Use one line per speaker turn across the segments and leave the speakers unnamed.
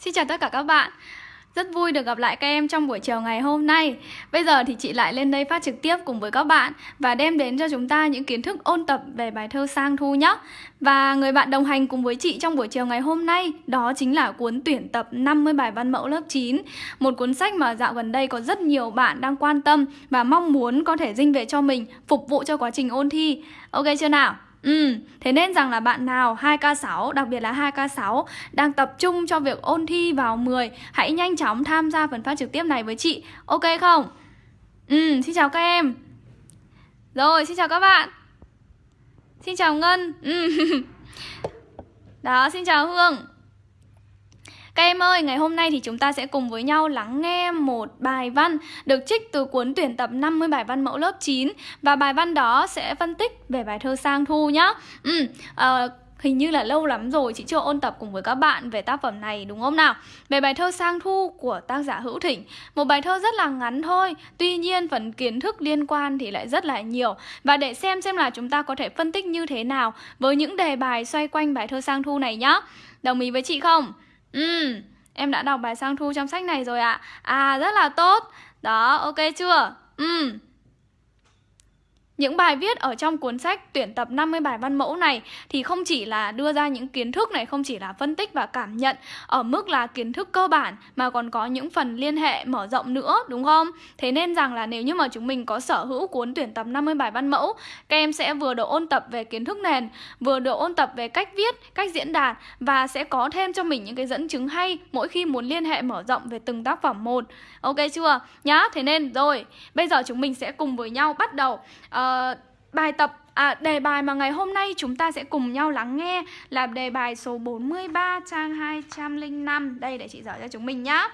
Xin chào tất cả các bạn. Rất vui được gặp lại các em trong buổi chiều ngày hôm nay. Bây giờ thì chị lại lên đây phát trực tiếp cùng với các bạn Và đem đến cho chúng ta những kiến thức ôn tập về bài thơ Sang Thu nhé Và người bạn đồng hành cùng với chị trong buổi chiều ngày hôm nay Đó chính là cuốn tuyển tập 50 bài văn mẫu lớp 9 Một cuốn sách mà dạo gần đây có rất nhiều bạn đang quan tâm Và mong muốn có thể dinh về cho mình, Phục vụ cho quá trình ôn thi. Ok chưa nào? Ừ, thế nên rằng là bạn nào 2K6, đặc biệt là 2K6 đang tập trung cho việc ôn thi vào 10 Hãy nhanh chóng tham gia phần phát trực tiếp này với chị. Ok không? Ừ, xin chào các em. Rồi, xin chào các bạn. Xin chào Ngân. Ừ. Đó, xin chào Hương các em ơi, ngày hôm nay thì chúng ta sẽ cùng với nhau lắng nghe một bài văn được trích từ cuốn tuyển tập 50 bài văn mẫu lớp 9 và bài văn đó sẽ phân tích về bài thơ Sang Thu nhá. Ừ, uh, Hình như là lâu lắm rồi chị chưa ôn tập cùng với các bạn về tác phẩm này đúng không nào? Về bài thơ Sang Thu của tác giả Hữu Thỉnh Một bài thơ rất là ngắn thôi Tuy nhiên phần kiến thức liên quan thì lại rất là nhiều Và để xem xem là chúng ta có thể phân tích như thế nào Với những đề bài xoay quanh bài thơ Sang Thu này nhá Đồng ý với chị không? Ừ, em đã đọc bài sang thu trong sách này rồi ạ à. à, rất là tốt Đó, ok chưa? Ừ những bài viết ở trong cuốn sách tuyển tập 50 bài văn mẫu này thì không chỉ là đưa ra những kiến thức này, không chỉ là phân tích và cảm nhận ở mức là kiến thức cơ bản mà còn có những phần liên hệ mở rộng nữa, đúng không? Thế nên rằng là nếu như mà chúng mình có sở hữu cuốn tuyển tập 50 bài văn mẫu, các em sẽ vừa được ôn tập về kiến thức nền, vừa được ôn tập về cách viết, cách diễn đạt và sẽ có thêm cho mình những cái dẫn chứng hay mỗi khi muốn liên hệ mở rộng về từng tác phẩm một. Ok chưa? Nhá, thế nên rồi, bây giờ chúng mình sẽ cùng với nhau bắt đầu uh, Ờ, bài tập À, đề bài mà ngày hôm nay chúng ta sẽ cùng nhau lắng nghe là đề bài số 43 trang 205 Đây để chị dở cho chúng mình nhá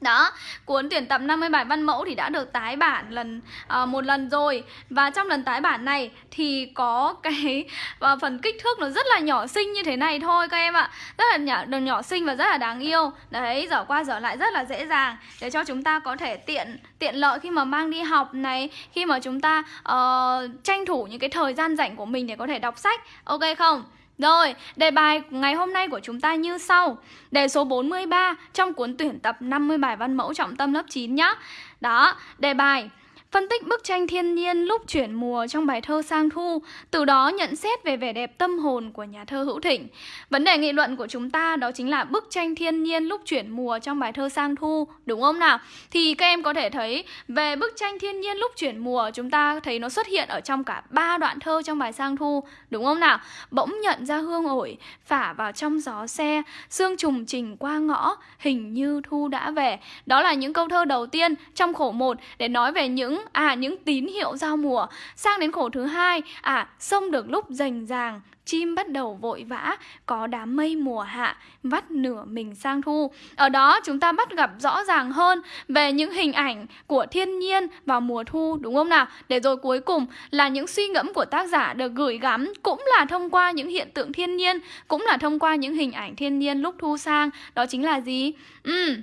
đó, cuốn tuyển tập 50 bài văn mẫu thì đã được tái bản lần uh, một lần rồi. Và trong lần tái bản này thì có cái uh, phần kích thước nó rất là nhỏ xinh như thế này thôi các em ạ. Rất là nhỏ, nhỏ, nhỏ xinh và rất là đáng yêu. Đấy, dở qua dở lại rất là dễ dàng Để cho chúng ta có thể tiện tiện lợi khi mà mang đi học này Khi mà chúng ta uh, tranh thủ những cái thời gian rảnh của mình để có thể đọc sách. Ok không? Rồi, đề bài ngày hôm nay của chúng ta như sau. Đề số 43 trong cuốn tuyển tập 50 bài văn mẫu trọng tâm lớp 9 nhá. Đó, đề bài Phân tích bức tranh thiên nhiên lúc chuyển mùa trong bài thơ Sang Thu, từ đó nhận xét về vẻ đẹp tâm hồn của nhà thơ Hữu Thịnh. Vấn đề nghị luận của chúng ta đó chính là bức tranh thiên nhiên lúc chuyển mùa trong bài thơ Sang Thu, đúng không nào? Thì các em có thể thấy về bức tranh thiên nhiên lúc chuyển mùa chúng ta thấy nó xuất hiện ở trong cả ba đoạn thơ trong bài Sang Thu, đúng không nào? Bỗng nhận ra hương ổi, phả vào trong gió xe, sương trùng trình qua ngõ, hình như thu đã về. Đó là những câu thơ đầu tiên trong khổ 1 để nói về những à những tín hiệu giao mùa. Sang đến khổ thứ hai. À sông được lúc rành ràng, chim bắt đầu vội vã, có đám mây mùa hạ, vắt nửa mình sang thu. Ở đó, chúng ta bắt gặp rõ ràng hơn về những hình ảnh của thiên nhiên vào mùa thu, đúng không nào? Để rồi cuối cùng là những suy ngẫm của tác giả được gửi gắm cũng là thông qua những hiện tượng thiên nhiên, cũng là thông qua những hình ảnh thiên nhiên lúc thu sang. Đó chính là gì? Ừ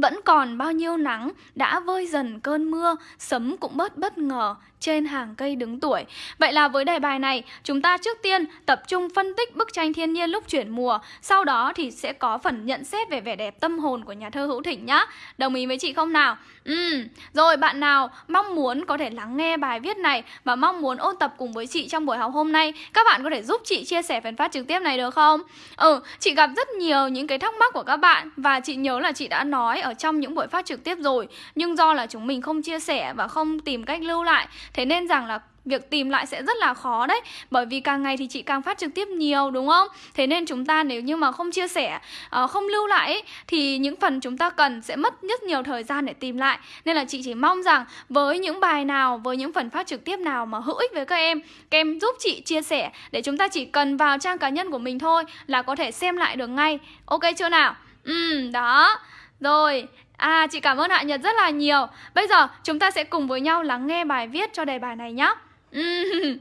vẫn còn bao nhiêu nắng đã vơi dần cơn mưa, sấm cũng bớt bất ngờ trên hàng cây đứng tuổi. Vậy là với đề bài này, chúng ta trước tiên tập trung phân tích bức tranh thiên nhiên lúc chuyển mùa, sau đó thì sẽ có phần nhận xét về vẻ đẹp tâm hồn của nhà thơ Hữu Thịnh nhá. Đồng ý với chị không nào? Ừ, rồi bạn nào mong muốn có thể lắng nghe bài viết này và mong muốn ôn tập cùng với chị trong buổi học hôm nay, các bạn có thể giúp chị chia sẻ phần phát trực tiếp này được không? Ừ, chị gặp rất nhiều những cái thắc mắc của các bạn và chị nhớ là chị đã nói ở trong những buổi phát trực tiếp rồi, nhưng do là chúng mình không chia sẻ và không tìm cách lưu lại Thế nên rằng là việc tìm lại sẽ rất là khó đấy Bởi vì càng ngày thì chị càng phát trực tiếp nhiều đúng không? Thế nên chúng ta nếu như mà không chia sẻ, ờ, không lưu lại ấy, Thì những phần chúng ta cần sẽ mất rất nhiều thời gian để tìm lại Nên là chị chỉ mong rằng với những bài nào, với những phần phát trực tiếp nào mà hữu ích với các em Các em giúp chị chia sẻ để chúng ta chỉ cần vào trang cá nhân của mình thôi Là có thể xem lại được ngay Ok chưa nào? Ừ, đó Rồi, À, chị cảm ơn Hạ Nhật rất là nhiều. Bây giờ chúng ta sẽ cùng với nhau lắng nghe bài viết cho đề bài này nhé.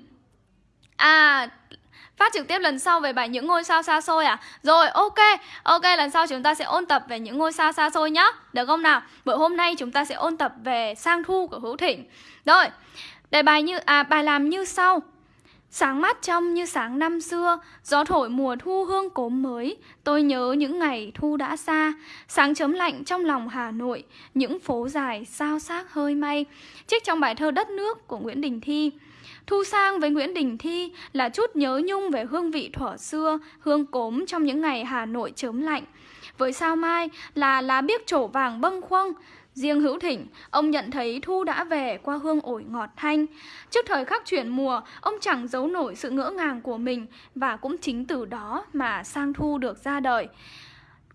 À, phát trực tiếp lần sau về bài những ngôi sao xa xôi à? Rồi, ok, ok, lần sau chúng ta sẽ ôn tập về những ngôi sao xa xôi nhá. Được không nào? Bữa hôm nay chúng ta sẽ ôn tập về sang thu của Hữu Thịnh. Rồi, đề bài như, à, bài làm như sau. Sáng mát trong như sáng năm xưa, gió thổi mùa thu hương cốm mới, tôi nhớ những ngày thu đã xa, sáng chấm lạnh trong lòng Hà Nội, những phố dài sao xác hơi may, trích trong bài thơ Đất nước của Nguyễn Đình Thi. Thu sang với Nguyễn Đình Thi là chút nhớ nhung về hương vị thuở xưa, hương cốm trong những ngày Hà Nội chớm lạnh. Với sao mai là lá biếc trổ vàng bâng khuâng, Riêng hữu thịnh ông nhận thấy thu đã về qua hương ổi ngọt thanh. Trước thời khắc chuyển mùa, ông chẳng giấu nổi sự ngỡ ngàng của mình và cũng chính từ đó mà sang thu được ra đời.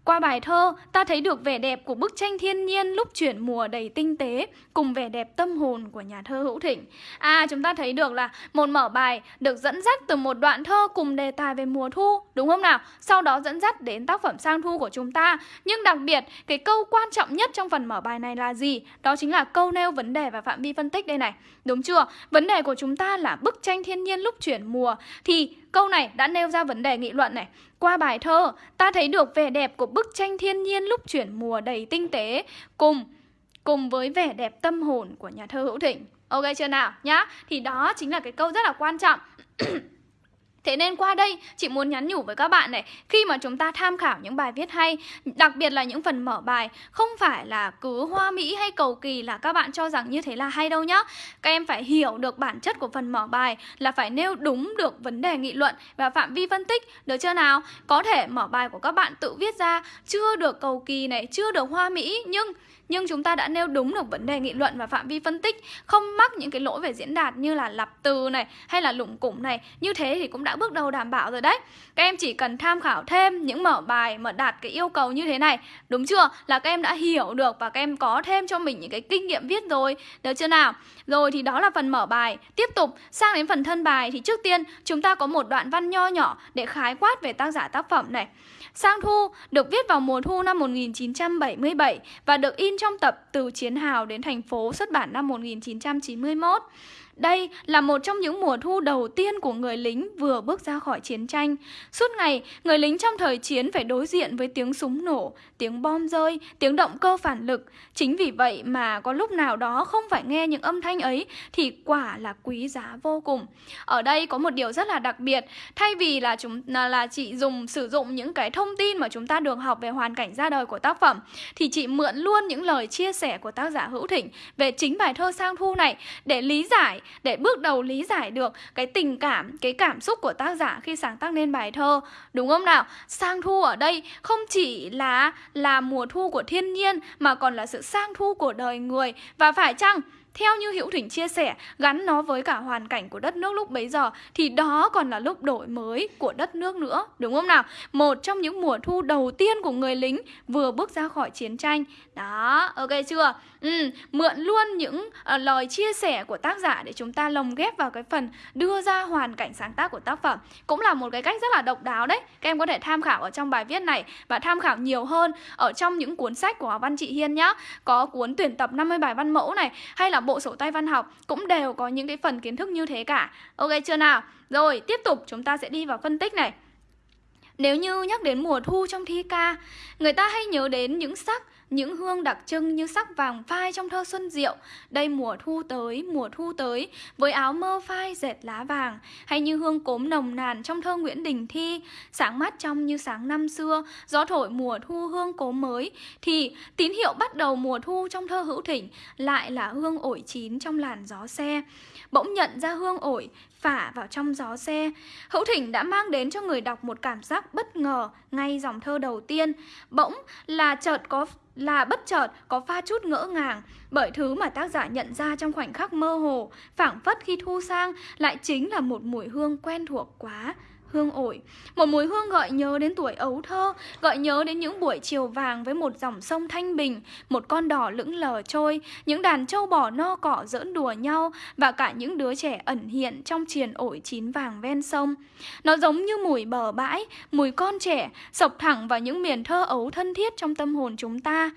Qua bài thơ, ta thấy được vẻ đẹp của bức tranh thiên nhiên lúc chuyển mùa đầy tinh tế cùng vẻ đẹp tâm hồn của nhà thơ Hữu Thịnh. À, chúng ta thấy được là một mở bài được dẫn dắt từ một đoạn thơ cùng đề tài về mùa thu, đúng không nào? Sau đó dẫn dắt đến tác phẩm sang thu của chúng ta. Nhưng đặc biệt, cái câu quan trọng nhất trong phần mở bài này là gì? Đó chính là câu nêu vấn đề và phạm vi phân tích đây này. Đúng chưa? Vấn đề của chúng ta là bức tranh thiên nhiên lúc chuyển mùa thì Câu này đã nêu ra vấn đề nghị luận này. Qua bài thơ, ta thấy được vẻ đẹp của bức tranh thiên nhiên lúc chuyển mùa đầy tinh tế cùng cùng với vẻ đẹp tâm hồn của nhà thơ Hữu Thịnh. Ok chưa nào nhá? Thì đó chính là cái câu rất là quan trọng. Thế nên qua đây, chị muốn nhắn nhủ với các bạn này, Khi mà chúng ta tham khảo những bài viết hay, Đặc biệt là những phần mở bài, Không phải là cứ hoa mỹ hay cầu kỳ là các bạn cho rằng như thế là hay đâu nhá Các em phải hiểu được bản chất của phần mở bài Là phải nêu đúng được vấn đề nghị luận Và phạm vi phân tích, Được chưa nào? Có thể mở bài của các bạn tự viết ra, Chưa được cầu kỳ này, Chưa được hoa mỹ, Nhưng nhưng chúng ta đã nêu đúng được vấn đề nghị luận và phạm vi phân tích, không mắc những cái lỗi về diễn đạt như là lặp từ này hay là lủng củng này. Như thế thì cũng đã bước đầu đảm bảo rồi đấy. Các em chỉ cần tham khảo thêm những mở bài mà đạt cái yêu cầu như thế này, đúng chưa? Là các em đã hiểu được và các em có thêm cho mình những cái kinh nghiệm viết rồi, được chưa nào? Rồi thì đó là phần mở bài. Tiếp tục, sang đến phần thân bài thì trước tiên chúng ta có một đoạn văn nho nhỏ để khái quát về tác giả tác phẩm này. Sang Thu được viết vào mùa thu năm 1977 và được in trong tập Từ Chiến Hào đến thành phố xuất bản năm 1991. Đây là một trong những mùa thu đầu tiên của người lính vừa bước ra khỏi chiến tranh. Suốt ngày, người lính trong thời chiến phải đối diện với tiếng súng nổ, tiếng bom rơi, tiếng động cơ phản lực. Chính vì vậy mà có lúc nào đó không phải nghe những âm thanh ấy thì quả là quý giá vô cùng. Ở đây có một điều rất là đặc biệt, thay vì là chúng là chị dùng sử dụng những cái thông tin mà chúng ta được học về hoàn cảnh ra đời của tác phẩm thì chị mượn luôn những lời chia sẻ của tác giả Hữu Thịnh về chính bài thơ Sang Thu này để lý giải để bước đầu lý giải được cái tình cảm, cái cảm xúc của tác giả khi sáng tác nên bài thơ. Đúng không nào? Sang thu ở đây không chỉ là là mùa thu của thiên nhiên mà còn là sự sang thu của đời người. Và phải chăng theo như Hữu Thỉnh chia sẻ, gắn nó với cả hoàn cảnh của đất nước lúc bấy giờ thì đó còn là lúc đổi mới của đất nước nữa, đúng không nào? Một trong những mùa thu đầu tiên của người lính vừa bước ra khỏi chiến tranh. Đó, ok chưa? Ừ, mượn luôn những uh, lời chia sẻ của tác giả để chúng ta lồng ghép vào cái phần đưa ra hoàn cảnh sáng tác của tác phẩm. Cũng là một cái cách rất là độc đáo đấy. Các em có thể tham khảo ở trong bài viết này và tham khảo nhiều hơn ở trong những cuốn sách của Văn Trị Hiên nhá. Có cuốn tuyển tập 50 bài văn mẫu này hay là bộ sổ tay văn học cũng đều có những cái phần kiến thức như thế cả. Ok chưa nào? Rồi, tiếp tục chúng ta sẽ đi vào phân tích này. Nếu như nhắc đến mùa thu trong thi ca, người ta hay nhớ đến những sắc những hương đặc trưng như sắc vàng phai trong thơ xuân diệu Đây mùa thu tới, mùa thu tới Với áo mơ phai dệt lá vàng Hay như hương cốm nồng nàn trong thơ Nguyễn Đình Thi Sáng mắt trong như sáng năm xưa Gió thổi mùa thu hương cốm mới Thì tín hiệu bắt đầu mùa thu trong thơ hữu thỉnh Lại là hương ổi chín trong làn gió xe Bỗng nhận ra hương ổi phả vào trong gió xe. Hữu Thỉnh đã mang đến cho người đọc một cảm giác bất ngờ ngay dòng thơ đầu tiên. Bỗng là chợt có là bất chợt có pha chút ngỡ ngàng bởi thứ mà tác giả nhận ra trong khoảnh khắc mơ hồ, phảng phất khi thu sang lại chính là một mùi hương quen thuộc quá hương ổi. Một mùi hương gợi nhớ đến tuổi ấu thơ, gợi nhớ đến những buổi chiều vàng với một dòng sông thanh bình, một con đỏ lững lờ trôi, những đàn trâu bò no cỏ giỡn đùa nhau và cả những đứa trẻ ẩn hiện trong triền ổi chín vàng ven sông. Nó giống như mùi bờ bãi, mùi con trẻ, sộc thẳng vào những miền thơ ấu thân thiết trong tâm hồn chúng ta.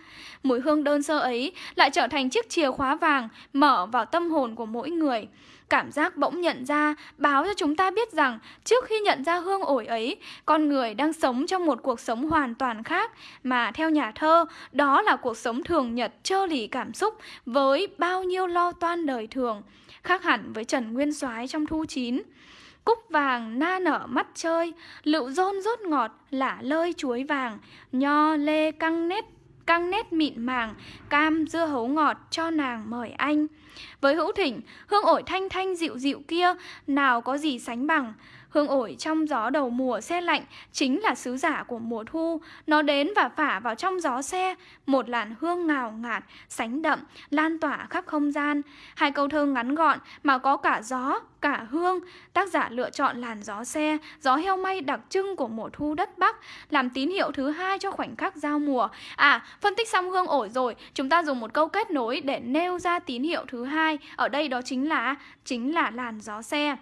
Mùi hương đơn sơ ấy lại trở thành chiếc chìa khóa vàng mở vào tâm hồn của mỗi người. Cảm giác bỗng nhận ra báo cho chúng ta biết rằng trước khi nhận ra hương ổi ấy, con người đang sống trong một cuộc sống hoàn toàn khác mà theo nhà thơ, đó là cuộc sống thường nhật trơ lì cảm xúc với bao nhiêu lo toan đời thường, khác hẳn với Trần Nguyên Soái trong thu chín. Cúc vàng na nở mắt chơi Lựu rôn rốt ngọt lả lơi chuối vàng Nho lê căng nét căng nét mịn màng, cam dưa hấu ngọt cho nàng mời anh. Với hữu thỉnh, hương ổi thanh thanh dịu dịu kia, nào có gì sánh bằng. Hương ổi trong gió đầu mùa xe lạnh chính là sứ giả của mùa thu. Nó đến và phả vào trong gió xe, một làn hương ngào ngạt, sánh đậm, lan tỏa khắp không gian. Hai câu thơ ngắn gọn mà có cả gió, cả hương. Tác giả lựa chọn làn gió xe, gió heo may đặc trưng của mùa thu đất Bắc, làm tín hiệu thứ hai cho khoảnh khắc giao mùa. À, phân tích xong hương ổi rồi, chúng ta dùng một câu kết nối để nêu ra tín hiệu thứ hai. Ở đây đó chính là chính là làn gió xe.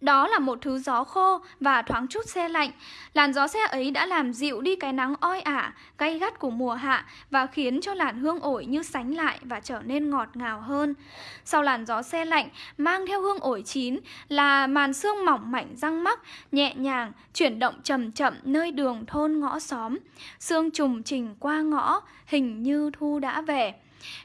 Đó là một thứ gió khô và thoáng chút xe lạnh. Làn gió xe ấy đã làm dịu đi cái nắng oi ả, gay gắt của mùa hạ và khiến cho làn hương ổi như sánh lại và trở nên ngọt ngào hơn. Sau làn gió xe lạnh, mang theo hương ổi chín là màn sương mỏng mảnh răng mắc, nhẹ nhàng, chuyển động chậm chậm nơi đường thôn ngõ xóm. Sương trùng trình qua ngõ, hình như thu đã về.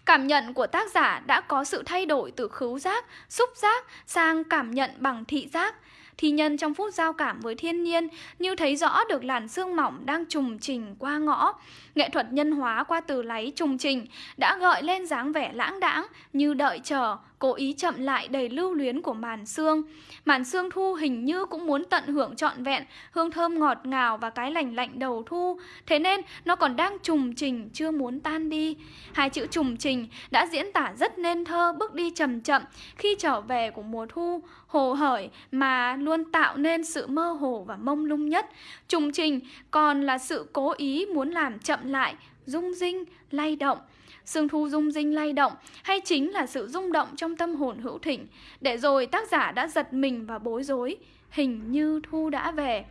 Cảm nhận của tác giả đã có sự thay đổi từ khứu giác, xúc giác sang cảm nhận bằng thị giác. Thi nhân trong phút giao cảm với thiên nhiên như thấy rõ được làn sương mỏng đang trùng trình qua ngõ. Nghệ thuật nhân hóa qua từ láy trùng trình đã gợi lên dáng vẻ lãng đãng như đợi chờ, cố ý chậm lại đầy lưu luyến của màn xương. Màn xương thu hình như cũng muốn tận hưởng trọn vẹn hương thơm ngọt ngào và cái lành lạnh đầu thu. Thế nên nó còn đang trùng trình chưa muốn tan đi. Hai chữ trùng trình đã diễn tả rất nên thơ bước đi chậm chậm khi trở về của mùa thu, hồ hởi mà luôn tạo nên sự mơ hồ và mông lung nhất. Trùng trình còn là sự cố ý muốn làm chậm lại, rung rinh, lay động. Sương thu rung rinh lay động hay chính là sự rung động trong tâm hồn hữu thịnh. để rồi tác giả đã giật mình và bối rối, hình như thu đã về.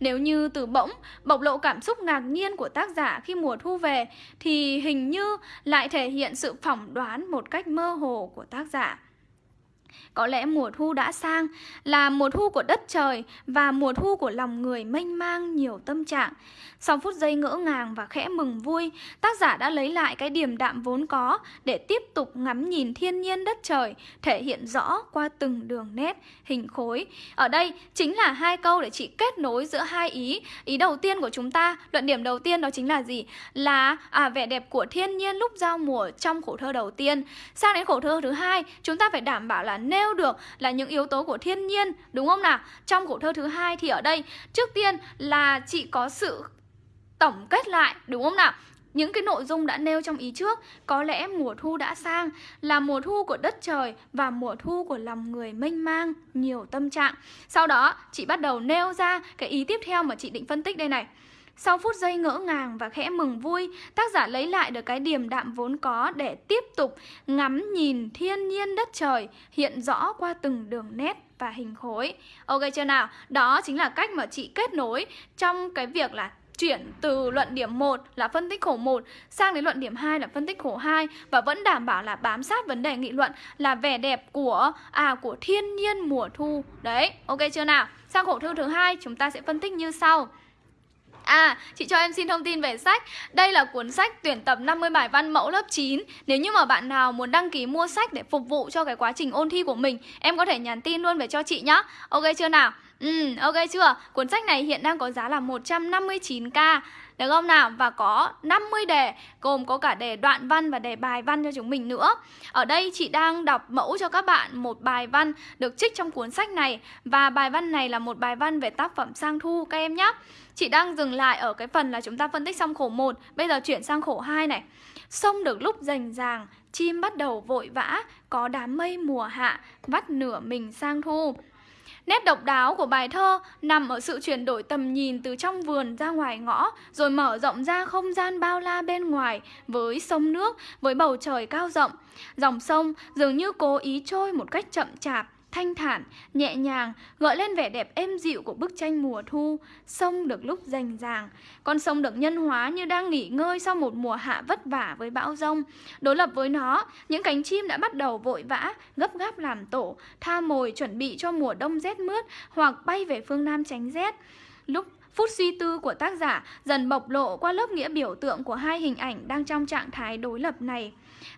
Nếu như từ bỗng bộc lộ cảm xúc ngạc nhiên của tác giả khi mùa thu về thì hình như lại thể hiện sự phỏng đoán một cách mơ hồ của tác giả. Có lẽ mùa thu đã sang là mùa thu của đất trời và mùa thu của lòng người mênh mang nhiều tâm trạng. Sau phút giây ngỡ ngàng và khẽ mừng vui, tác giả đã lấy lại cái điềm đạm vốn có để tiếp tục ngắm nhìn thiên nhiên đất trời, thể hiện rõ qua từng đường nét, hình khối. Ở đây chính là hai câu để chị kết nối giữa hai ý. Ý đầu tiên của chúng ta, luận điểm đầu tiên đó chính là gì? Là à, vẻ đẹp của thiên nhiên lúc giao mùa trong khổ thơ đầu tiên. Sang đến khổ thơ thứ hai, chúng ta phải đảm bảo là nêu được là những yếu tố của thiên nhiên, đúng không nào? Trong khổ thơ thứ hai thì ở đây, trước tiên là chị có sự tổng kết lại đúng không nào? Những cái nội dung đã nêu trong ý trước Có lẽ mùa thu đã sang Là mùa thu của đất trời Và mùa thu của lòng người mênh mang Nhiều tâm trạng Sau đó chị bắt đầu nêu ra cái ý tiếp theo mà chị định phân tích đây này sau phút giây ngỡ ngàng và khẽ mừng vui, tác giả lấy lại được cái điềm đạm vốn có để tiếp tục ngắm nhìn thiên nhiên đất trời hiện rõ qua từng đường nét và hình khối. Ok chưa nào? Đó chính là cách mà chị kết nối trong cái việc là chuyển từ luận điểm 1 là phân tích khổ 1 sang đến luận điểm 2 là phân tích khổ 2 và vẫn đảm bảo là bám sát vấn đề nghị luận là vẻ đẹp của à của thiên nhiên mùa thu. Đấy, ok chưa nào? Sang khổ thư thứ hai chúng ta sẽ phân tích như sau. À, chị cho em xin thông tin về sách Đây là cuốn sách tuyển tập 50 bài văn mẫu lớp 9 Nếu như mà bạn nào muốn đăng ký mua sách để phục vụ cho cái quá trình ôn thi của mình Em có thể nhắn tin luôn về cho chị nhá Ok chưa nào? Ừ, ok chưa? Cuốn sách này hiện đang có giá là 159k được không nào? Và có 50 đề, Gồm có cả đề đoạn văn và đề bài văn cho chúng mình nữa. Ở đây chị đang đọc mẫu cho các bạn một bài văn được trích trong cuốn sách này. Và bài văn này là một bài văn về tác phẩm sang thu, các em nhé. Chị đang dừng lại ở cái phần là chúng ta phân tích xong khổ 1 Bây giờ chuyển sang khổ 2 này. Sông được lúc rành ràng, Chim bắt đầu vội vã, Có đám mây mùa hạ, Vắt nửa mình sang thu. Nét độc đáo của bài thơ nằm ở sự chuyển đổi tầm nhìn từ trong vườn ra ngoài ngõ, rồi mở rộng ra không gian bao la bên ngoài với sông nước, với bầu trời cao rộng. Dòng sông dường như cố ý trôi một cách chậm chạp, thanh thản, nhẹ nhàng, gợi lên vẻ đẹp êm dịu của bức tranh mùa thu. Sông được lúc rành ràng, con sông được nhân hóa như đang nghỉ ngơi sau một mùa hạ vất vả với bão rông. Đối lập với nó, những cánh chim đã bắt đầu vội vã, gấp gáp làm tổ, tha mồi chuẩn bị cho mùa đông rét mướt hoặc bay về phương Nam tránh rét. Lúc Phút suy tư của tác giả dần bộc lộ qua lớp nghĩa biểu tượng của hai hình ảnh đang trong trạng thái đối lập này.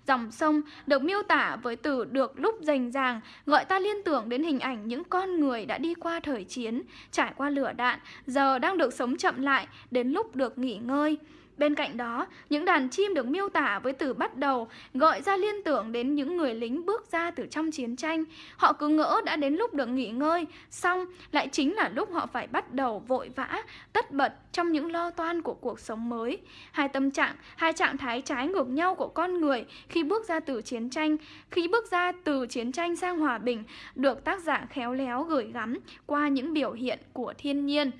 Dòng sông được miêu tả với từ được lúc rành ràng, gọi ta liên tưởng đến hình ảnh những con người đã đi qua thời chiến, trải qua lửa đạn, giờ đang được sống chậm lại, đến lúc được nghỉ ngơi. Bên cạnh đó, những đàn chim được miêu tả với từ bắt đầu gợi ra liên tưởng đến những người lính bước ra từ trong chiến tranh. Họ cứ ngỡ đã đến lúc được nghỉ ngơi, xong lại chính là lúc họ phải bắt đầu vội vã, tất bật trong những lo toan của cuộc sống mới. Hai tâm trạng, hai trạng thái trái ngược nhau của con người khi bước ra từ chiến tranh, khi bước ra từ chiến tranh sang hòa bình được tác giả khéo léo gửi gắm qua những biểu hiện của thiên nhiên.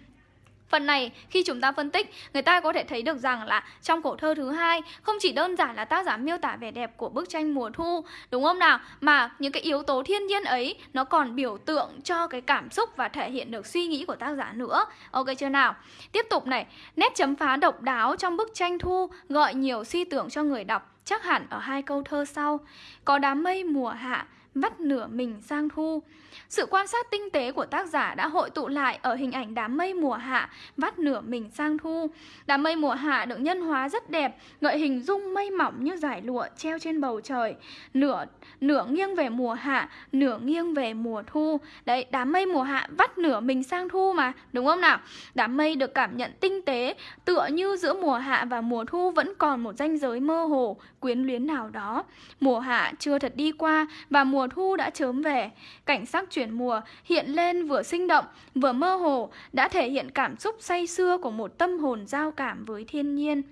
Phần này khi chúng ta phân tích, người ta có thể thấy được rằng là trong khổ thơ thứ hai không chỉ đơn giản là tác giả miêu tả vẻ đẹp của bức tranh mùa thu, đúng không nào? Mà những cái yếu tố thiên nhiên ấy nó còn biểu tượng cho cái cảm xúc và thể hiện được suy nghĩ của tác giả nữa. Ok chưa nào? Tiếp tục này, nét chấm phá độc đáo trong bức tranh thu gợi nhiều suy tưởng cho người đọc chắc hẳn ở hai câu thơ sau. Có đám mây mùa hạ vắt nửa mình sang thu. Sự quan sát tinh tế của tác giả đã hội tụ lại ở hình ảnh đám mây mùa hạ vắt nửa mình sang thu. Đám mây mùa hạ được nhân hóa rất đẹp, gợi hình dung mây mỏng như dải lụa treo trên bầu trời. Nửa nửa nghiêng về mùa hạ, nửa nghiêng về mùa thu. Đấy, đám mây mùa hạ vắt nửa mình sang thu mà, đúng không nào? Đám mây được cảm nhận tinh tế, tựa như giữa mùa hạ và mùa thu vẫn còn một ranh giới mơ hồ, quyến luyến nào đó. Mùa hạ chưa thật đi qua và mùa thu đã chớm về. Cảnh sắc chuyển mùa hiện lên vừa sinh động, vừa mơ hồ, đã thể hiện cảm xúc say xưa của một tâm hồn giao cảm với thiên nhiên.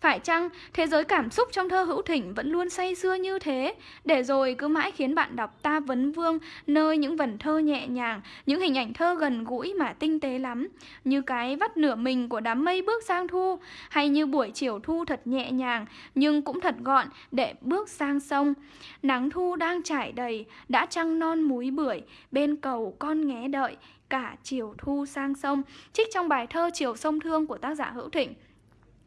Phải chăng thế giới cảm xúc trong thơ hữu thỉnh vẫn luôn say xưa như thế, để rồi cứ mãi khiến bạn đọc ta vấn vương nơi những vần thơ nhẹ nhàng, những hình ảnh thơ gần gũi mà tinh tế lắm, như cái vắt nửa mình của đám mây bước sang thu, hay như buổi chiều thu thật nhẹ nhàng nhưng cũng thật gọn để bước sang sông. Nắng thu đang trải đầy, đã trăng non múi bưởi, bên cầu con nghé đợi, cả chiều thu sang sông, trích trong bài thơ Chiều sông thương của tác giả Hữu Thịnh.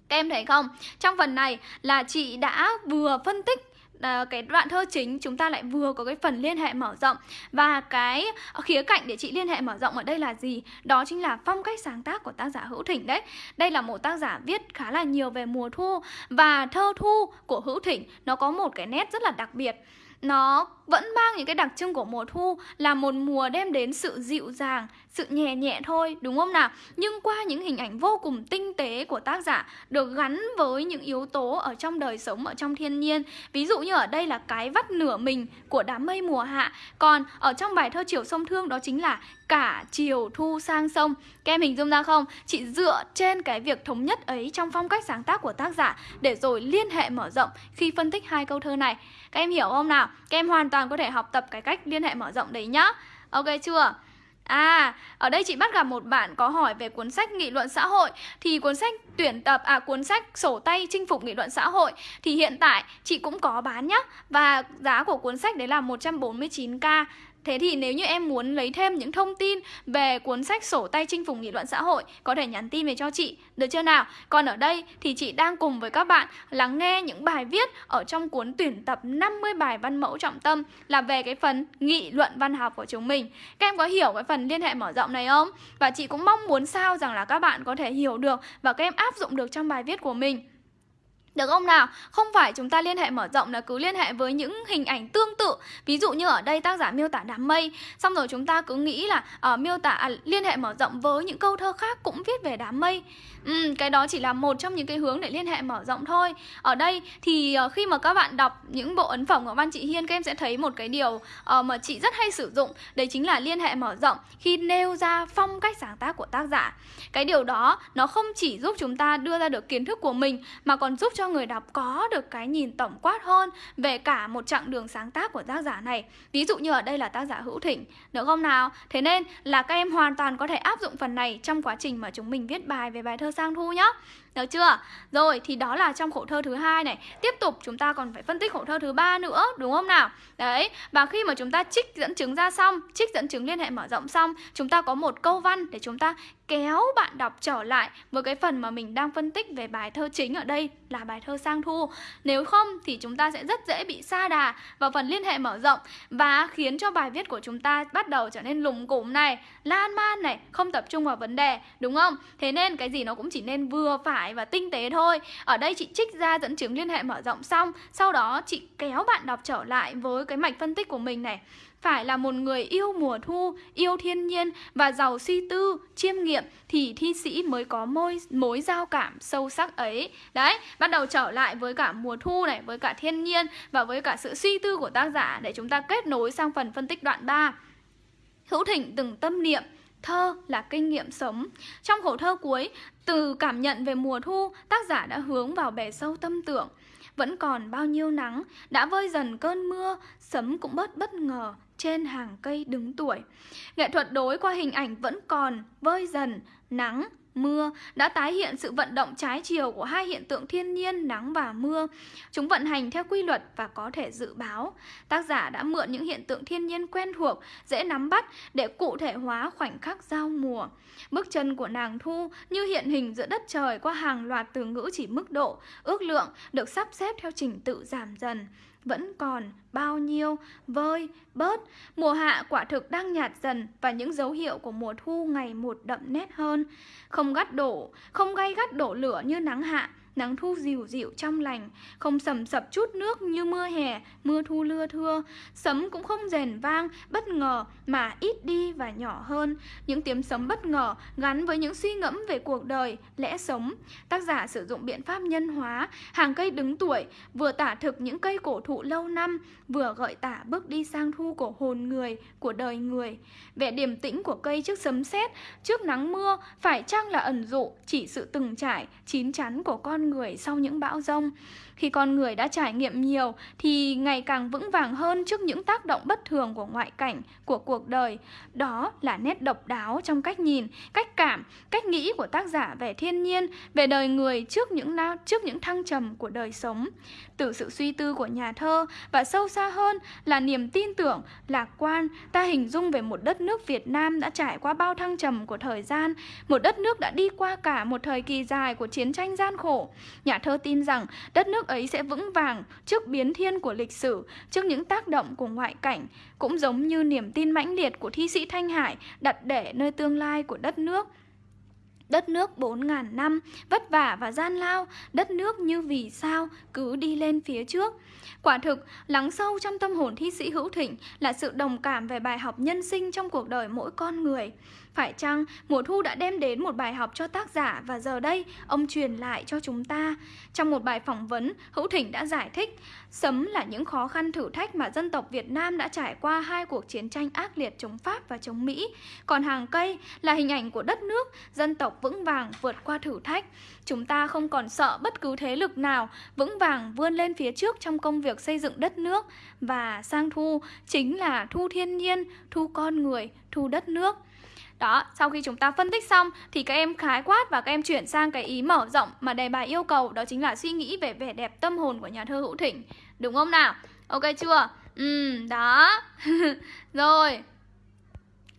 Các em thấy không? Trong phần này là chị đã vừa phân tích À, cái đoạn thơ chính chúng ta lại vừa có cái phần liên hệ mở rộng. Và cái khía cạnh để chị liên hệ mở rộng ở đây là gì? Đó chính là phong cách sáng tác của tác giả hữu thỉnh đấy. Đây là một tác giả viết khá là nhiều về mùa thu. Và thơ thu của hữu thỉnh nó có một cái nét rất là đặc biệt. Nó vẫn mang những cái đặc trưng của mùa thu là một mùa đem đến sự dịu dàng, sự nhẹ nhẹ thôi, đúng không nào? Nhưng qua những hình ảnh vô cùng tinh tế của tác giả được gắn với những yếu tố ở trong đời sống, ở trong thiên nhiên. Ví dụ như ở đây là cái vắt nửa mình của đám mây mùa hạ, còn ở trong bài thơ Chiều sông Thương đó chính là cả chiều thu sang sông. Các em hình dung ra không? Chị dựa trên cái việc thống nhất ấy trong phong cách sáng tác của tác giả để rồi liên hệ mở rộng khi phân tích hai câu thơ này. Các em hiểu không nào? Các em hoàn toàn có thể học tập cái cách liên hệ mở rộng đấy nhá. Ok chưa? À, ở đây chị bắt gặp một bạn có hỏi về cuốn sách nghị luận xã hội. Thì cuốn sách tuyển tập, à cuốn sách sổ tay chinh phục nghị luận xã hội Thì hiện tại chị cũng có bán nhá. Và giá của cuốn sách đấy là 149k Thế thì nếu như em muốn lấy thêm những thông tin về cuốn sách sổ tay chinh phục nghị luận xã hội Có thể nhắn tin về cho chị, được chưa nào? Còn ở đây thì chị đang cùng với các bạn lắng nghe những bài viết ở trong cuốn tuyển tập 50 bài văn mẫu trọng tâm Là về cái phần nghị luận văn học của chúng mình Các em có hiểu cái phần liên hệ mở rộng này không? Và chị cũng mong muốn sao rằng là các bạn có thể hiểu được và các em áp dụng được trong bài viết của mình được không nào? Không phải chúng ta liên hệ mở rộng là cứ liên hệ với những hình ảnh tương tự. Ví dụ như ở đây tác giả miêu tả đám mây. Xong rồi chúng ta cứ nghĩ là uh, miêu tả à, liên hệ mở rộng với những câu thơ khác cũng viết về đám mây. Ừ, Cái đó chỉ là một trong những cái hướng để liên hệ mở rộng thôi. Ở đây thì uh, khi mà các bạn đọc những bộ ấn phẩm của Văn Chị Hiên Các em sẽ thấy một cái điều uh, mà chị rất hay sử dụng. Đấy chính là liên hệ mở rộng khi nêu ra phong cách sáng tác của tác giả. Cái điều đó nó không chỉ giúp chúng ta đưa ra được kiến thức của mình Mà còn giúp cho người đọc có được cái nhìn tổng quát hơn về cả một chặng đường sáng tác của tác giả này. Ví dụ như ở đây là tác giả Hữu Thỉnh, được không nào? Thế nên là các em hoàn toàn có thể áp dụng phần này trong quá trình mà chúng mình viết bài về bài thơ Sang Thu nhé. Được chưa? Rồi thì đó là trong khổ thơ thứ hai này. Tiếp tục chúng ta còn phải phân tích khổ thơ thứ ba nữa, đúng không nào? Đấy, và khi mà chúng ta trích dẫn chứng ra xong, trích dẫn chứng liên hệ mở rộng xong, chúng ta có một câu văn để chúng ta kéo bạn đọc trở lại với cái phần mà mình đang phân tích về bài thơ chính ở đây là bài thơ sang thu nếu không thì chúng ta sẽ rất dễ bị sa đà vào phần liên hệ mở rộng và khiến cho bài viết của chúng ta bắt đầu trở nên lùng củng này lan man này không tập trung vào vấn đề đúng không thế nên cái gì nó cũng chỉ nên vừa phải và tinh tế thôi ở đây chị trích ra dẫn chứng liên hệ mở rộng xong sau đó chị kéo bạn đọc trở lại với cái mạch phân tích của mình này phải là một người yêu mùa thu, yêu thiên nhiên và giàu suy tư, chiêm nghiệm thì thi sĩ mới có mối, mối giao cảm sâu sắc ấy. Đấy, bắt đầu trở lại với cả mùa thu này, với cả thiên nhiên và với cả sự suy tư của tác giả để chúng ta kết nối sang phần phân tích đoạn 3. Hữu Thịnh từng tâm niệm Thơ là kinh nghiệm sống. Trong khổ thơ cuối, từ cảm nhận về mùa thu, tác giả đã hướng vào bề sâu tâm tưởng. Vẫn còn bao nhiêu nắng, đã vơi dần cơn mưa, sấm cũng bớt bất ngờ, trên hàng cây đứng tuổi. Nghệ thuật đối qua hình ảnh vẫn còn vơi dần, nắng, mưa đã tái hiện sự vận động trái chiều của hai hiện tượng thiên nhiên nắng và mưa. Chúng vận hành theo quy luật và có thể dự báo. Tác giả đã mượn những hiện tượng thiên nhiên quen thuộc, dễ nắm bắt để cụ thể hóa khoảnh khắc giao mùa. Bước chân của nàng Thu như hiện hình giữa đất trời qua hàng loạt từ ngữ chỉ mức độ, ước lượng được sắp xếp theo trình tự giảm dần vẫn còn bao nhiêu, vơi, bớt. Mùa hạ quả thực đang nhạt dần và những dấu hiệu của mùa thu ngày một đậm nét hơn. Không gắt đổ, không gay gắt đổ lửa như nắng hạ, nắng thu dịu dịu trong lành, không sầm sập chút nước như mưa hè, mưa thu lưa thưa. Sấm cũng không rền vang, bất ngờ mà ít đi và nhỏ hơn. Những tiếng sấm bất ngờ gắn với những suy ngẫm về cuộc đời, lẽ sống. Tác giả sử dụng biện pháp nhân hóa, hàng cây đứng tuổi, vừa tả thực những cây cổ thụ lâu năm, vừa gợi tả bước đi sang thu của hồn người, của đời người. Vẻ điềm tĩnh của cây trước sấm sét, trước nắng mưa, phải chăng là ẩn dụ chỉ sự từng trải, chín chắn của con người sau những bão rông. Khi con người đã trải nghiệm nhiều thì ngày càng vững vàng hơn trước những tác động bất thường của ngoại cảnh, của cuộc đời. Đó là nét độc đáo trong cách nhìn, cách cảm, cách nghĩ của tác giả về thiên nhiên, về đời người trước những trước những thăng trầm của đời sống. Từ sự suy tư của nhà thơ và sâu xa hơn là niềm tin tưởng, lạc quan, ta hình dung về một đất nước Việt Nam đã trải qua bao thăng trầm của thời gian, một đất nước đã đi qua cả một thời kỳ dài của chiến tranh gian khổ. Nhà thơ tin rằng đất nước ấy sẽ vững vàng trước biến thiên của lịch sử, trước những tác động của ngoại cảnh, cũng giống như niềm tin mãnh liệt của thi sĩ Thanh Hải đặt để nơi tương lai của đất nước. Đất nước 4.000 năm, vất vả và gian lao, đất nước như vì sao cứ đi lên phía trước. Quả thực, lắng sâu trong tâm hồn thi sĩ Hữu Thịnh là sự đồng cảm về bài học nhân sinh trong cuộc đời mỗi con người. Phải chăng mùa thu đã đem đến một bài học cho tác giả và giờ đây ông truyền lại cho chúng ta? Trong một bài phỏng vấn, Hữu Thịnh đã giải thích Sấm là những khó khăn thử thách mà dân tộc Việt Nam đã trải qua hai cuộc chiến tranh ác liệt chống Pháp và chống Mỹ. Còn hàng cây là hình ảnh của đất nước, dân tộc vững vàng vượt qua thử thách. Chúng ta không còn sợ bất cứ thế lực nào, vững vàng vươn lên phía trước trong công việc xây dựng đất nước. Và sang thu chính là thu thiên nhiên, thu con người, thu đất nước. Đó, sau khi chúng ta phân tích xong thì các em khái quát và các em chuyển sang cái ý mở rộng mà đề bài yêu cầu đó chính là suy nghĩ về vẻ đẹp tâm hồn của nhà thơ Hữu Thỉnh Đúng không nào? Ok chưa? Ừ, đó. Rồi.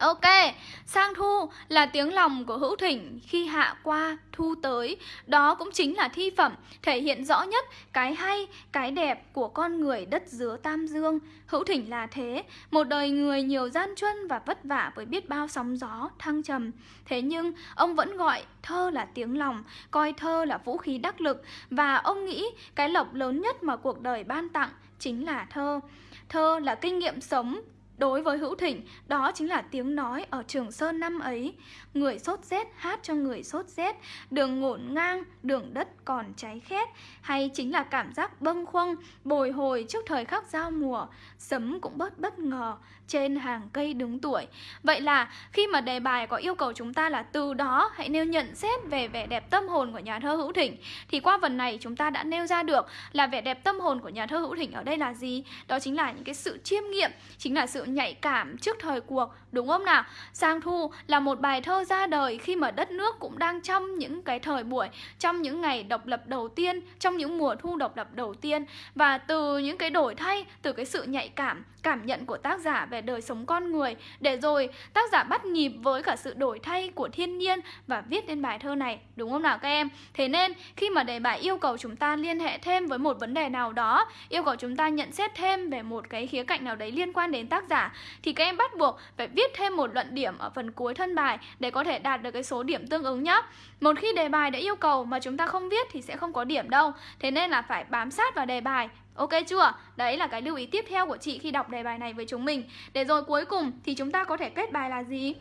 Ok, sang thu là tiếng lòng của hữu thỉnh khi hạ qua, thu tới. Đó cũng chính là thi phẩm thể hiện rõ nhất cái hay, cái đẹp của con người đất dứa Tam Dương. Hữu thỉnh là thế, một đời người nhiều gian truân và vất vả với biết bao sóng gió, thăng trầm. Thế nhưng ông vẫn gọi thơ là tiếng lòng, coi thơ là vũ khí đắc lực và ông nghĩ cái lộc lớn nhất mà cuộc đời ban tặng chính là thơ. Thơ là kinh nghiệm sống Đối với Hữu Thịnh, đó chính là tiếng nói ở Trường Sơn năm ấy. Người sốt rét hát cho người sốt rét, đường ngổn ngang, đường đất còn cháy khét, hay chính là cảm giác bâng khuâng, bồi hồi trước thời khắc giao mùa, sấm cũng bớt bất ngờ, trên hàng cây đứng tuổi. Vậy là khi mà đề bài có yêu cầu chúng ta là từ đó hãy nêu nhận xét về vẻ đẹp tâm hồn của nhà thơ Hữu Thỉnh thì qua phần này chúng ta đã nêu ra được là vẻ đẹp tâm hồn của nhà thơ Hữu Thỉnh ở đây là gì? Đó chính là những cái sự chiêm nghiệm, chính là sự nhạy cảm trước thời cuộc Đúng không nào? Sang Thu là một bài thơ ra đời khi mà đất nước cũng đang trong những cái thời buổi Trong những ngày độc lập đầu tiên, trong những mùa thu độc lập đầu tiên Và từ những cái đổi thay, từ cái sự nhạy cảm, cảm nhận của tác giả về đời sống con người. Để rồi, tác giả bắt nhịp với cả sự đổi thay của thiên nhiên và viết lên bài thơ này, Đúng không nào các em? Thế nên, khi mà đề bài yêu cầu chúng ta liên hệ thêm với một vấn đề nào đó, Yêu cầu chúng ta nhận xét thêm về một cái khía cạnh nào đấy liên quan đến tác giả, Thì các em bắt buộc phải viết thêm một luận điểm ở phần cuối thân bài Để có thể đạt được cái số điểm tương ứng nhé Một khi đề bài đã yêu cầu mà chúng ta không viết thì sẽ không có điểm đâu. Thế nên là phải bám sát vào đề bài Ok chưa? Đấy là cái lưu ý tiếp theo của chị khi đọc đề bài này với chúng mình Để rồi cuối cùng thì chúng ta có thể kết bài là gì?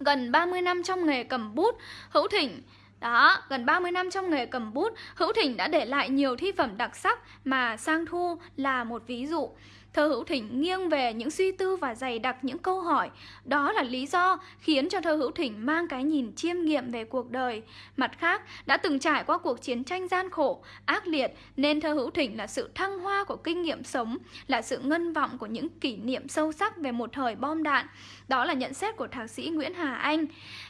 Gần 30 năm trong nghề cầm bút, Hữu Thỉnh đó, gần 30 năm trong nghề cầm bút, Hữu Thỉnh đã để lại nhiều thi phẩm đặc sắc mà Sang Thu là một ví dụ. Thơ Hữu Thỉnh nghiêng về những suy tư và dày đặc những câu hỏi. Đó là lý do khiến cho thơ Hữu Thỉnh mang cái nhìn chiêm nghiệm về cuộc đời. Mặt khác, đã từng trải qua cuộc chiến tranh gian khổ, ác liệt, nên thơ Hữu Thỉnh là sự thăng hoa của kinh nghiệm sống, là sự ngân vọng của những kỷ niệm sâu sắc về một thời bom đạn. Đó là nhận xét của thạc sĩ Nguyễn Hà Anh.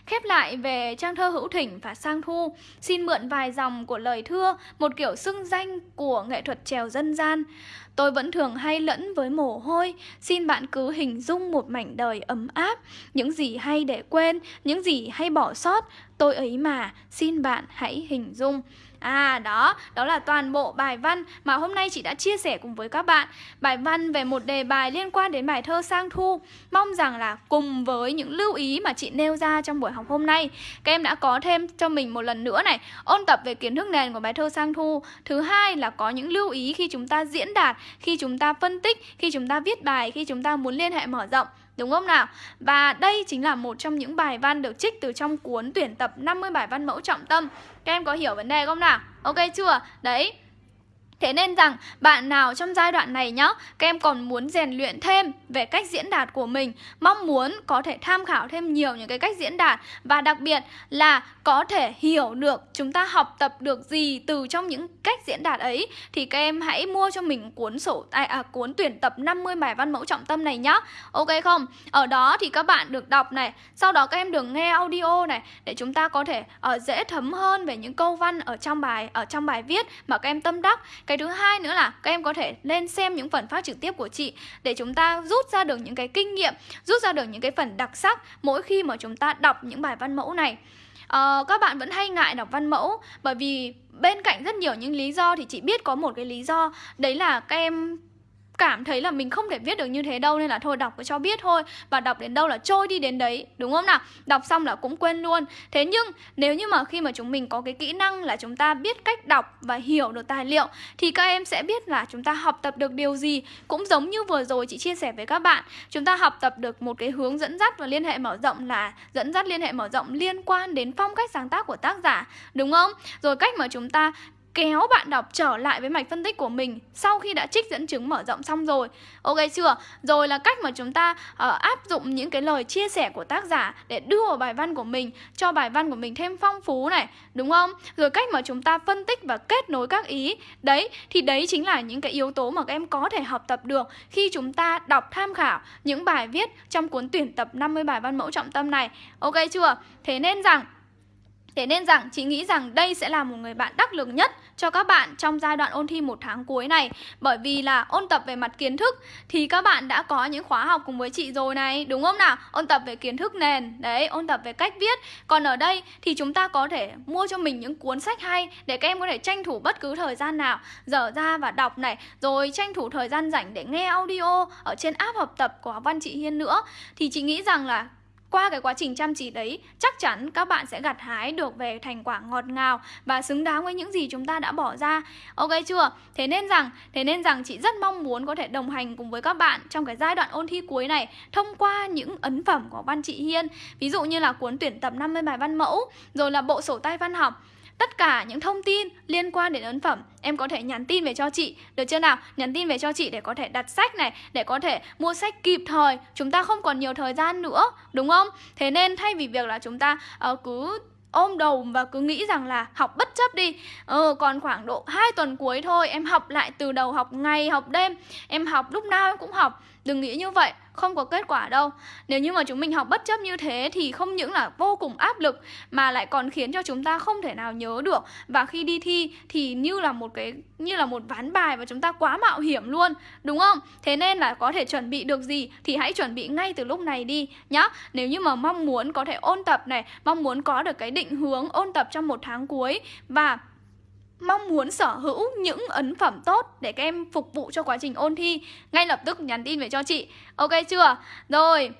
Khép lại về trang thơ Hữu Thỉnh và Sang Thu, xin mượn vài dòng của lời thưa, một kiểu xưng danh của nghệ thuật trèo dân gian. Tôi vẫn thường hay lẫn với mồ hôi. Xin bạn cứ hình dung một mảnh đời ấm áp. Những gì hay để quên, Những gì hay bỏ sót. Tôi ấy mà, Xin bạn hãy hình dung. À đó, đó là toàn bộ bài văn mà hôm nay chị đã chia sẻ cùng với các bạn. Bài văn về một đề bài liên quan đến bài thơ Sang Thu. Mong rằng là cùng với những lưu ý mà chị nêu ra trong buổi học hôm nay Các em đã có thêm cho mình một lần nữa này Ôn tập về kiến thức nền của bài thơ Sang Thu. Thứ hai là có những lưu ý khi chúng ta diễn đạt Khi chúng ta phân tích, khi chúng ta viết bài, khi chúng ta muốn liên hệ mở rộng. Đúng không nào? Và đây chính là một trong những bài văn được trích từ trong cuốn tuyển tập 50 bài văn mẫu trọng tâm Các em có hiểu vấn đề không nào? Ok chưa? Đấy Thế nên rằng bạn nào trong giai đoạn này nhá Các em còn muốn rèn luyện thêm về cách diễn đạt của mình Mong muốn có thể tham khảo thêm nhiều những cái cách diễn đạt Và đặc biệt là có thể hiểu được chúng ta học tập được gì từ trong những cách diễn đạt ấy Thì các em hãy mua cho mình cuốn sổ à, à, cuốn tuyển tập 50 bài văn mẫu trọng tâm này nhá Ok không? Ở đó thì các bạn được đọc này Sau đó các em được nghe audio này Để chúng ta có thể uh, dễ thấm hơn về những câu văn ở trong bài ở trong bài viết mà các em tâm đắc cái thứ hai nữa là các em có thể lên xem những phần phát trực tiếp của chị để chúng ta rút ra được những cái kinh nghiệm, rút ra được những cái phần đặc sắc mỗi khi mà chúng ta đọc những bài văn mẫu này. Uh, các bạn vẫn hay ngại đọc văn mẫu bởi vì bên cạnh rất nhiều những lý do thì chị biết có một cái lý do đấy là các em cảm thấy là mình không thể viết được như thế đâu nên là thôi đọc cho biết thôi. Và đọc đến đâu là trôi đi đến đấy, đúng không nào? Đọc xong là cũng quên luôn. Thế nhưng, nếu như mà khi mà chúng mình có cái kỹ năng là chúng ta biết cách đọc và hiểu được tài liệu, thì các em sẽ biết là chúng ta học tập được điều gì. Cũng giống như vừa rồi chị chia sẻ với các bạn, chúng ta học tập được một cái hướng dẫn dắt và liên hệ mở rộng là dẫn dắt liên hệ mở rộng liên quan đến phong cách sáng tác của tác giả, đúng không? Rồi cách mà chúng ta kéo bạn đọc trở lại với mạch phân tích của mình sau khi đã trích dẫn chứng mở rộng xong rồi. Ok chưa? Rồi là cách mà chúng ta uh, áp dụng những cái lời chia sẻ của tác giả để đưa vào bài văn của mình cho bài văn của mình thêm phong phú này đúng không? Rồi cách mà chúng ta phân tích và kết nối các ý. Đấy thì đấy chính là những cái yếu tố mà các em có thể học tập được khi chúng ta đọc tham khảo những bài viết trong cuốn tuyển tập 50 bài văn mẫu trọng tâm này. Ok chưa? Thế nên rằng Thế nên rằng chị nghĩ rằng đây sẽ là một người bạn đắc lực nhất cho các bạn trong giai đoạn ôn thi một tháng cuối này. Bởi vì là ôn tập về mặt kiến thức thì các bạn đã có những khóa học cùng với chị rồi này Đúng không nào? Ôn tập về kiến thức nền, đấy, ôn tập về cách viết. Còn ở đây thì chúng ta có thể mua cho mình những cuốn sách hay để các em có thể tranh thủ bất cứ thời gian nào Dở ra và đọc này Rồi tranh thủ thời gian rảnh để nghe audio ở trên app học tập của học văn chị Hiên nữa. Thì chị nghĩ rằng là qua cái quá trình chăm chỉ đấy, chắc chắn các bạn sẽ gặt hái được về thành quả ngọt ngào và xứng đáng với những gì chúng ta đã bỏ ra. Ok chưa? Thế nên rằng, thế nên rằng chị rất mong muốn có thể đồng hành cùng với các bạn trong cái giai đoạn ôn thi cuối này thông qua những ấn phẩm của văn chị Hiên. Ví dụ như là cuốn tuyển tập 50 bài văn mẫu, rồi là bộ sổ tay văn học Tất cả những thông tin liên quan đến ấn phẩm Em có thể nhắn tin về cho chị. Được chưa nào? Nhắn tin về cho chị để có thể đặt sách này Để có thể mua sách kịp thời. Chúng ta không còn nhiều thời gian nữa Đúng không? Thế nên thay vì việc là chúng ta uh, cứ ôm đầu và cứ nghĩ rằng là học bất chấp đi. Ờ, Còn khoảng độ 2 tuần cuối thôi Em học lại từ đầu học ngày học đêm. Em học lúc nào em cũng học. Đừng nghĩ như vậy, không có kết quả đâu. Nếu như mà chúng mình học bất chấp như thế thì không những là vô cùng áp lực Mà lại còn khiến cho chúng ta không thể nào nhớ được. Và khi đi thi thì như là một cái như là một ván bài và chúng ta quá mạo hiểm luôn Đúng không? Thế nên là có thể chuẩn bị được gì thì hãy chuẩn bị ngay từ lúc này đi nhá. Nếu như mà mong muốn có thể ôn tập này Mong muốn có được cái định hướng ôn tập trong một tháng cuối Và mong muốn sở hữu những ấn phẩm tốt để các em phục vụ cho quá trình ôn thi. Ngay lập tức nhắn tin về cho chị. Ok chưa? Rồi.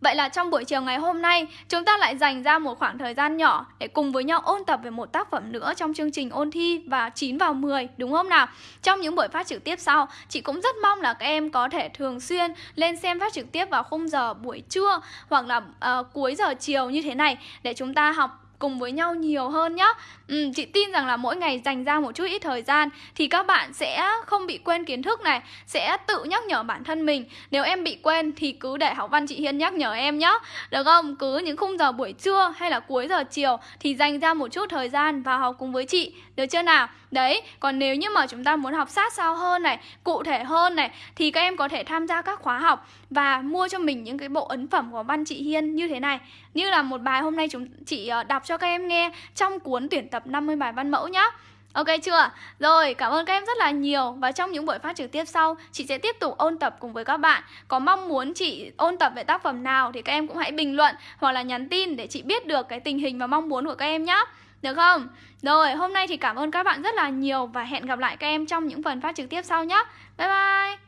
Vậy là trong buổi chiều ngày hôm nay, chúng ta lại dành ra một khoảng thời gian nhỏ để cùng với nhau ôn tập về một tác phẩm nữa trong chương trình ôn thi và 9 vào 10, đúng không nào? Trong những buổi phát trực tiếp sau, chị cũng rất mong là các em có thể thường xuyên lên xem phát trực tiếp vào khung giờ buổi trưa hoặc là uh, cuối giờ chiều như thế này để chúng ta học cùng với nhau nhiều hơn nhá. Ừ, Chị tin rằng là mỗi ngày dành ra một chút ít thời gian Thì các bạn sẽ không bị quên kiến thức này Sẽ tự nhắc nhở bản thân mình. Nếu em bị quên thì cứ để học văn chị Hiên nhắc nhở em nhá. Được không? Cứ những khung giờ buổi trưa hay là cuối giờ chiều Thì dành ra một chút thời gian vào học cùng với chị. Được chưa nào? Đấy, còn nếu như mà chúng ta muốn học sát sao hơn này Cụ thể hơn này Thì các em có thể tham gia các khóa học Và mua cho mình những cái bộ ấn phẩm của văn chị Hiên như thế này. Như là một bài hôm nay chúng chị ờ, đọc cho các em nghe trong cuốn tuyển tập 50 bài văn mẫu nhá. Ok chưa? Rồi, cảm ơn các em rất là nhiều Và trong những buổi phát trực tiếp sau Chị sẽ tiếp tục ôn tập cùng với các bạn Có mong muốn chị ôn tập về tác phẩm nào Thì các em cũng hãy bình luận Hoặc là nhắn tin để chị biết được cái tình hình và mong muốn của các em nhé Được không? Rồi, hôm nay thì cảm ơn các bạn rất là nhiều Và hẹn gặp lại các em trong những phần phát trực tiếp sau nhé Bye bye